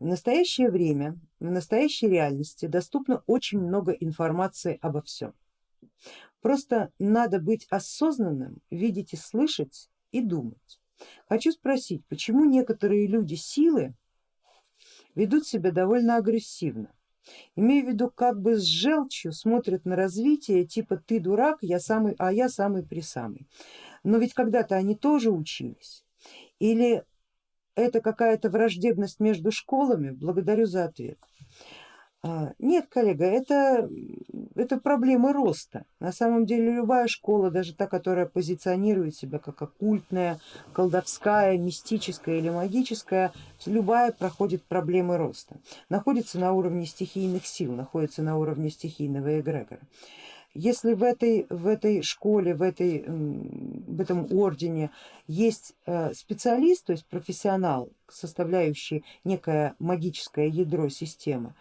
В настоящее время, в настоящей реальности доступно очень много информации обо всем. Просто надо быть осознанным, видеть и слышать и думать. Хочу спросить, почему некоторые люди силы ведут себя довольно агрессивно? Имею в виду как бы с желчью смотрят на развитие, типа ты дурак, я самый, а я самый присамый. Но ведь когда-то они тоже учились. Или это какая-то враждебность между школами? Благодарю за ответ. А, нет, коллега, это, это проблемы роста. На самом деле любая школа, даже та, которая позиционирует себя как оккультная, колдовская, мистическая или магическая, любая проходит проблемы роста. Находится на уровне стихийных сил, находится на уровне стихийного эгрегора. Если в этой, в этой школе, в, этой, в этом ордене есть э, специалист, то есть профессионал, составляющий некое магическое ядро системы,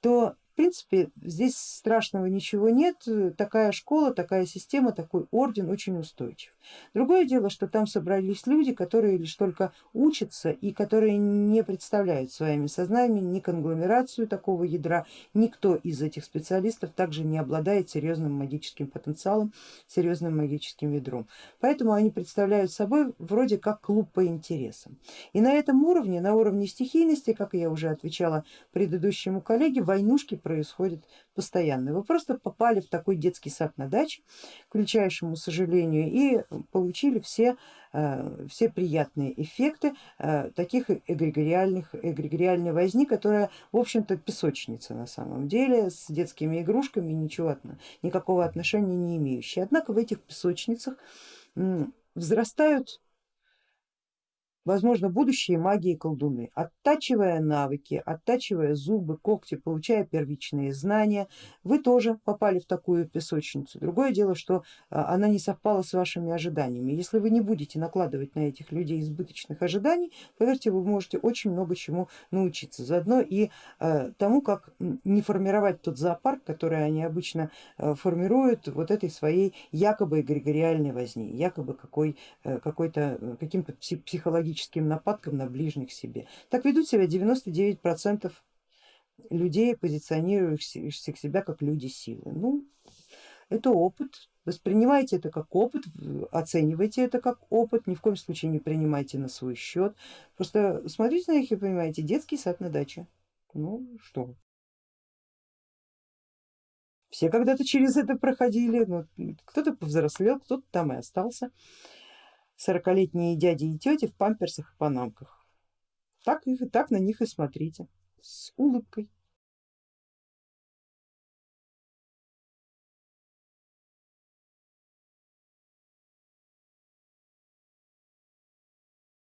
то в принципе здесь страшного ничего нет, такая школа, такая система, такой орден очень устойчив. Другое дело, что там собрались люди, которые лишь только учатся и которые не представляют своими сознаниями ни конгломерацию такого ядра, никто из этих специалистов также не обладает серьезным магическим потенциалом, серьезным магическим ядром. Поэтому они представляют собой вроде как клуб по интересам. И на этом уровне, на уровне стихийности, как я уже отвечала предыдущему коллеге, войнушки происходят постоянно. Вы просто попали в такой детский сад на даче, к величайшему сожалению, и получили все, э, все приятные эффекты э, таких эгрегориальных, эгрегориальной возни, которая в общем-то песочница на самом деле, с детскими игрушками ничего, никакого отношения не имеющая. Однако в этих песочницах взрастают возможно будущие маги и колдуны, оттачивая навыки, оттачивая зубы, когти, получая первичные знания, вы тоже попали в такую песочницу. Другое дело, что а, она не совпала с вашими ожиданиями. Если вы не будете накладывать на этих людей избыточных ожиданий, поверьте, вы можете очень много чему научиться. Заодно и а, тому, как не формировать тот зоопарк, который они обычно а, формируют вот этой своей якобы эгрегориальной возни, якобы э, какой-то э, каким-то психологическим психологическим нападкам на ближних себе. Так ведут себя 99% людей, позиционирующих себя как люди силы. Ну, это опыт, воспринимайте это как опыт, оценивайте это как опыт, ни в коем случае не принимайте на свой счет. Просто смотрите на них и понимаете, детский сад на даче. Ну что, все когда-то через это проходили, ну, кто-то повзрослел, кто-то там и остался сорокалетние дяди и тети в памперсах и панамках. Так, их, так на них и смотрите с улыбкой.